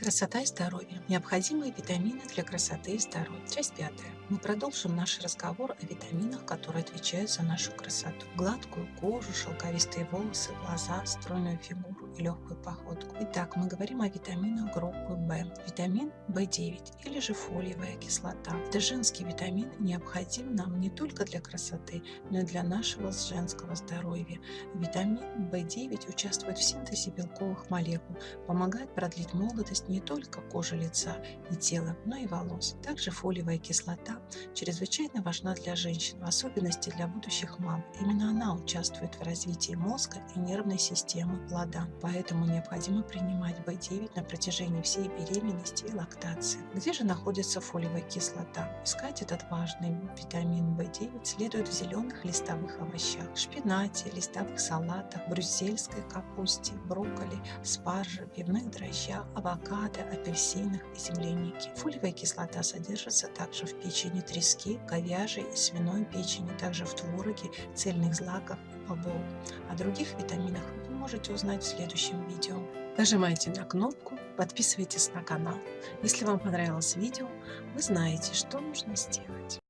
Красота и здоровье. Необходимые витамины для красоты и здоровья. Часть пятая. Мы продолжим наш разговор о витаминах, которые отвечают за нашу красоту. Гладкую кожу, шелковистые волосы, глаза, стройную фигуру и легкую походку. Итак, мы говорим о витаминах группы В. Витамин В9 или же фолиевая кислота. Это женский витамин необходим нам не только для красоты, но и для нашего женского здоровья. Витамин В9 участвует в синтезе белковых молекул, помогает продлить молодость не только кожи лица и тела, но и волос. Также фолиевая кислота чрезвычайно важна для женщин, в особенности для будущих мам. Именно она участвует в развитии мозга и нервной системы плода, поэтому необходимо принимать В9 на протяжении всей беременности и лактации. Где же находится фолиевая кислота? Искать этот важный витамин В9 следует в зеленых листовых овощах, шпинате, листовых салатах, брюссельской капусте, брокколи, спарже, пивных дрожжах, авокадо, авокадо, апельсинах и землянике. Фолиевая кислота содержится также в печени трески, говяжьей и свиной печени, также в твороге, цельных злаках и бобовых. О других витаминах вы можете узнать в следующем видео. Нажимайте на кнопку, подписывайтесь на канал. Если вам понравилось видео, вы знаете, что нужно сделать.